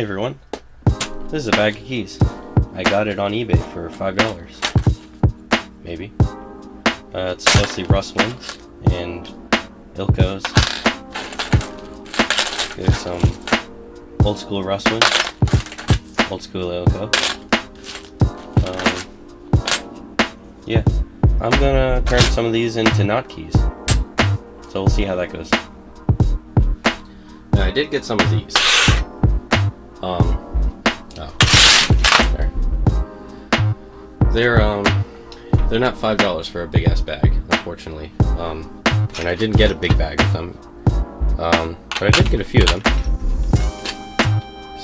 Hey everyone, this is a bag of keys. I got it on eBay for $5. Maybe. Uh, it's mostly Russwins and Ilcos. There's some old school Russwin, old school Ilco. Um, yeah, I'm gonna turn some of these into not keys. So we'll see how that goes. Now I did get some of these. Um, oh, there. They're, um, they're not $5 for a big ass bag, unfortunately. Um, and I didn't get a big bag of them. Um, but I did get a few of them.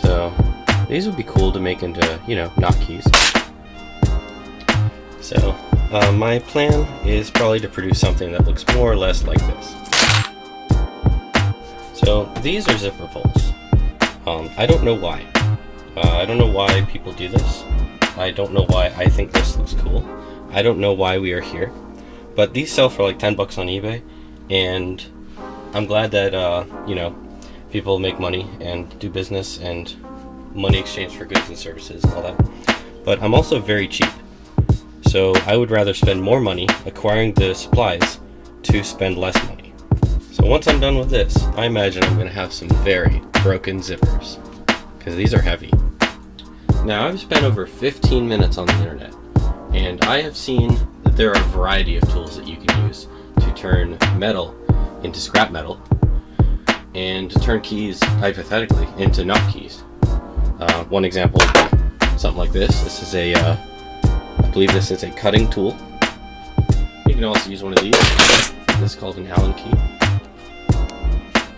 So, these would be cool to make into, you know, not keys. So, uh, my plan is probably to produce something that looks more or less like this. So, these are zipper pulls. Um, I don't know why. Uh, I don't know why people do this. I don't know why I think this looks cool. I don't know why we are here. But these sell for like 10 bucks on eBay. And I'm glad that, uh, you know, people make money and do business and money exchange for goods and services and all that. But I'm also very cheap. So I would rather spend more money acquiring the supplies to spend less money. So once I'm done with this, I imagine I'm going to have some very broken zippers because these are heavy. Now I've spent over 15 minutes on the internet and I have seen that there are a variety of tools that you can use to turn metal into scrap metal and to turn keys hypothetically into not keys. Uh, one example something like this. This is a, uh, I believe this is a cutting tool. You can also use one of these. This is called an Allen key.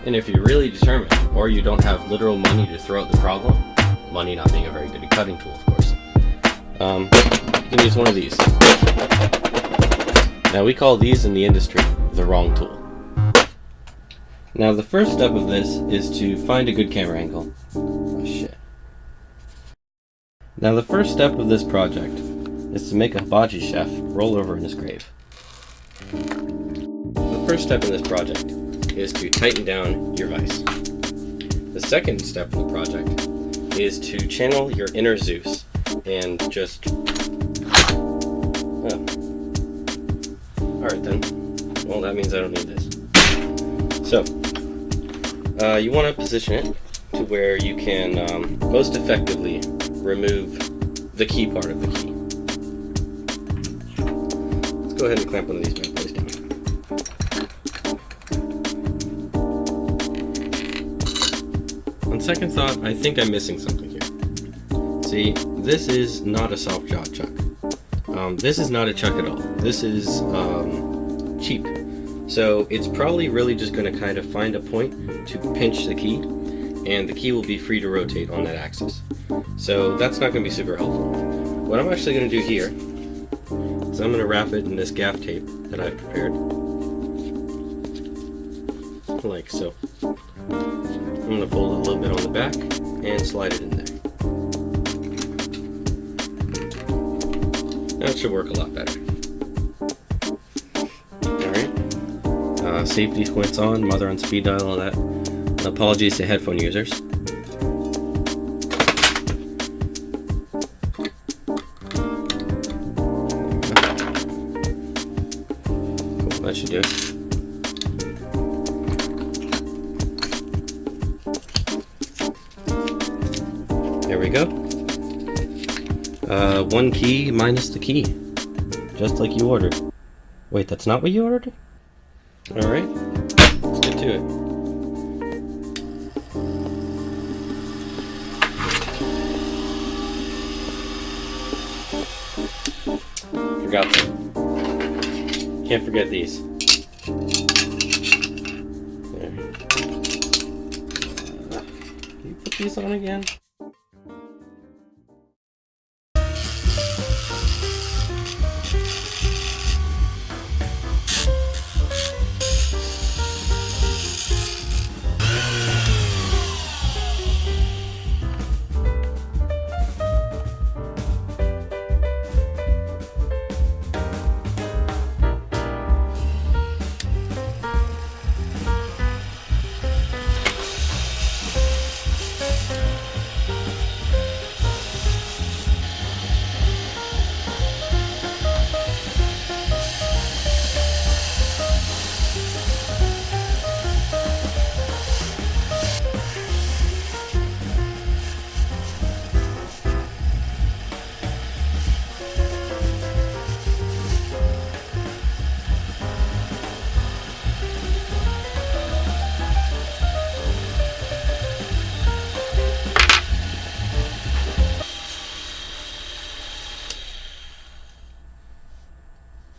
And if you're really determined, or you don't have literal money to throw at the problem, money not being a very good cutting tool, of course, um, you can use one of these. Now we call these in the industry the wrong tool. Now the first step of this is to find a good camera angle. Oh shit. Now the first step of this project is to make a hibachi chef roll over in his grave. The first step in this project is to tighten down your vise. The second step of the project is to channel your inner Zeus and just... Oh. Alright then. Well, that means I don't need this. So, uh, you want to position it to where you can um, most effectively remove the key part of the key. Let's go ahead and clamp one of these On second thought, I think I'm missing something here. See, this is not a soft jaw chuck. Um, this is not a chuck at all. This is um, cheap. So it's probably really just going to kind of find a point to pinch the key, and the key will be free to rotate on that axis. So that's not going to be super helpful. What I'm actually going to do here is I'm going to wrap it in this gaff tape that I've prepared. Like so. I'm going to fold it a little bit on the back and slide it in there. That should work a lot better. Alright. Uh, safety squints on, mother on speed dial, all that. Apologies to headphone users. That should do it. There we go. Uh, one key minus the key. Just like you ordered. Wait, that's not what you ordered? Alright, let's get to it. Forgot them. Can't forget these. There. Can you put these on again?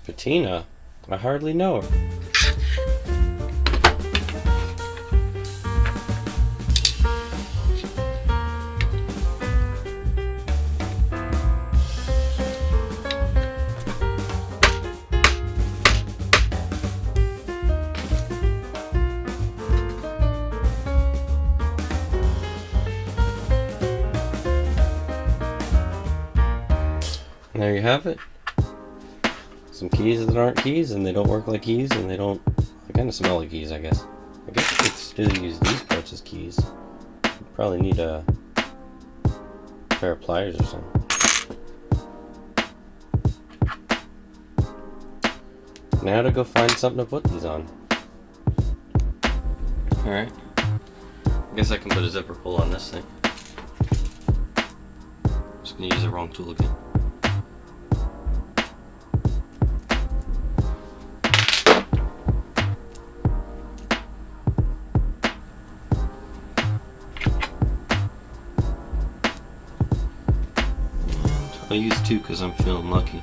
Patina? I hardly know her. There you have it. Some keys that aren't keys, and they don't work like keys, and they don't. They kind of smell like keys, I guess. I guess you could still use these parts as keys. You probably need a pair of pliers or something. Now to go find something to put these on. Alright. I guess I can put a zipper pull on this thing. Just gonna use the wrong tool again. I use two because I'm feeling lucky.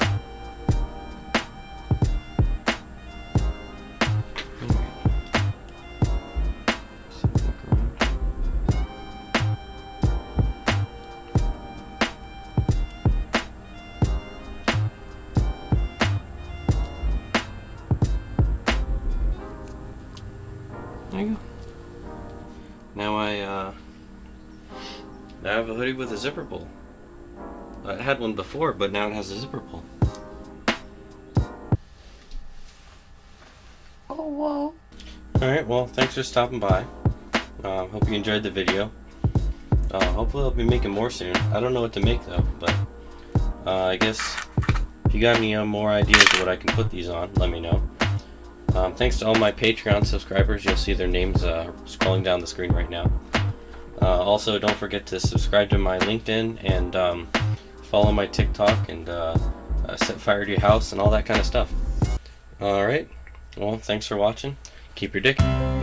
There you go. Now I, uh, now I have a hoodie with a zipper pull. I had one before, but now it has a zipper pull. Oh, whoa. Alright, well, thanks for stopping by. Uh, hope you enjoyed the video. Uh, hopefully I'll be making more soon. I don't know what to make though, but uh, I guess if you got any uh, more ideas of what I can put these on, let me know. Um, thanks to all my Patreon subscribers. You'll see their names uh, scrolling down the screen right now. Uh, also, don't forget to subscribe to my LinkedIn and um, follow my TikTok and uh, uh, set fire to your house and all that kind of stuff. Alright, well, thanks for watching. Keep your dick.